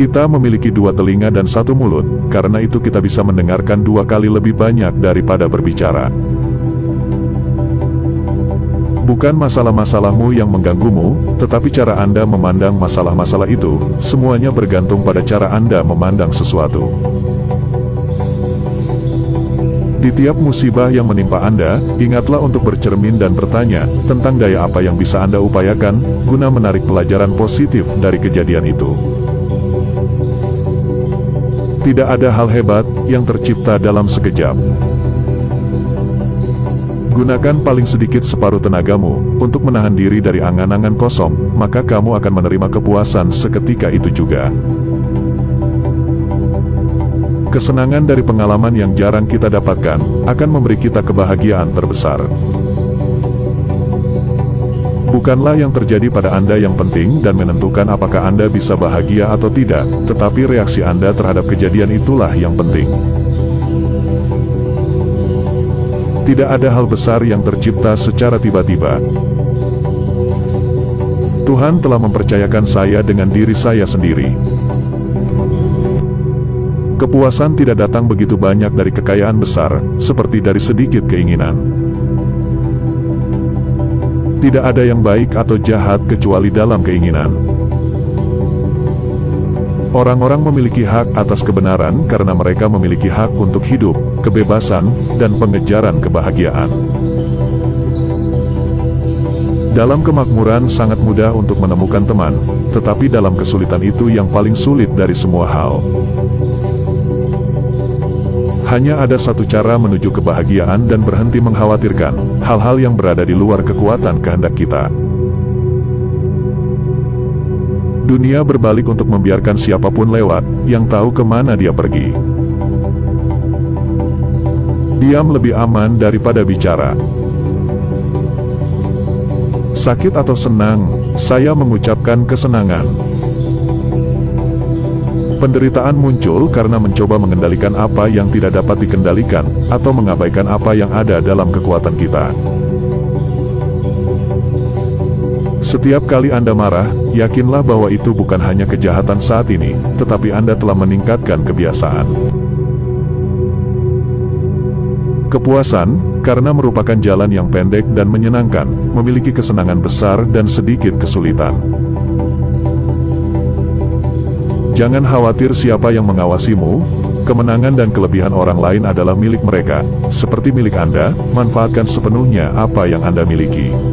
Kita memiliki dua telinga dan satu mulut, karena itu kita bisa mendengarkan dua kali lebih banyak daripada berbicara. Bukan masalah-masalahmu yang mengganggumu, tetapi cara Anda memandang masalah-masalah itu, semuanya bergantung pada cara Anda memandang sesuatu. Di tiap musibah yang menimpa Anda, ingatlah untuk bercermin dan bertanya tentang daya apa yang bisa Anda upayakan, guna menarik pelajaran positif dari kejadian itu. Tidak ada hal hebat yang tercipta dalam sekejap. Gunakan paling sedikit separuh tenagamu untuk menahan diri dari angan-angan kosong, maka kamu akan menerima kepuasan seketika itu juga. Kesenangan dari pengalaman yang jarang kita dapatkan akan memberi kita kebahagiaan terbesar. Bukanlah yang terjadi pada Anda yang penting dan menentukan apakah Anda bisa bahagia atau tidak, tetapi reaksi Anda terhadap kejadian itulah yang penting. Tidak ada hal besar yang tercipta secara tiba-tiba. Tuhan telah mempercayakan saya dengan diri saya sendiri. Kepuasan tidak datang begitu banyak dari kekayaan besar, seperti dari sedikit keinginan. Tidak ada yang baik atau jahat kecuali dalam keinginan. Orang-orang memiliki hak atas kebenaran karena mereka memiliki hak untuk hidup, kebebasan, dan pengejaran kebahagiaan. Dalam kemakmuran sangat mudah untuk menemukan teman, tetapi dalam kesulitan itu yang paling sulit dari semua hal. Hanya ada satu cara menuju kebahagiaan dan berhenti mengkhawatirkan hal-hal yang berada di luar kekuatan kehendak kita. Dunia berbalik untuk membiarkan siapa pun lewat, yang tahu ke mana dia pergi. Diam lebih aman daripada bicara. Sakit atau senang, saya mengucapkan kesenangan. Penderitaan muncul karena mencoba mengendalikan apa yang tidak dapat dikendalikan, atau mengabaikan apa yang ada dalam kekuatan kita. Setiap kali Anda marah, yakinlah bahwa itu bukan hanya kejahatan saat ini, tetapi Anda telah meningkatkan kebiasaan. Kepuasan, karena merupakan jalan yang pendek dan menyenangkan, memiliki kesenangan besar dan sedikit kesulitan. Jangan khawatir siapa yang mengawasimu, kemenangan dan kelebihan orang lain adalah milik mereka, seperti milik Anda, manfaatkan sepenuhnya apa yang Anda miliki.